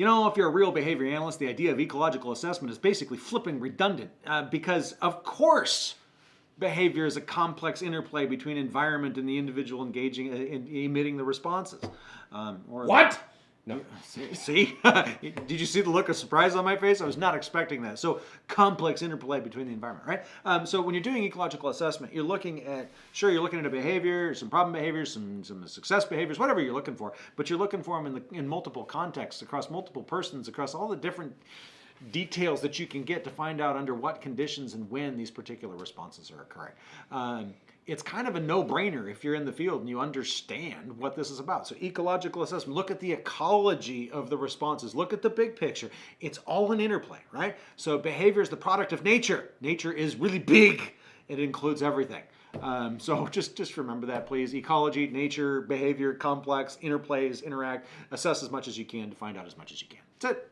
You know, if you're a real behavior analyst, the idea of ecological assessment is basically flipping redundant uh, because, of course, behavior is a complex interplay between environment and the individual engaging uh, in emitting the responses. Um, or what? No. See? Did you see the look of surprise on my face? I was not expecting that. So complex interplay between the environment, right? Um, so when you're doing ecological assessment, you're looking at, sure, you're looking at a behavior, some problem behaviors, some, some success behaviors, whatever you're looking for, but you're looking for them in, the, in multiple contexts, across multiple persons, across all the different details that you can get to find out under what conditions and when these particular responses are occurring. Um, it's kind of a no-brainer if you're in the field and you understand what this is about. So ecological assessment, look at the ecology of the responses, look at the big picture. It's all an interplay, right? So behavior is the product of nature. Nature is really big. It includes everything. Um, so just, just remember that, please. Ecology, nature, behavior, complex, interplays, interact. Assess as much as you can to find out as much as you can. That's it.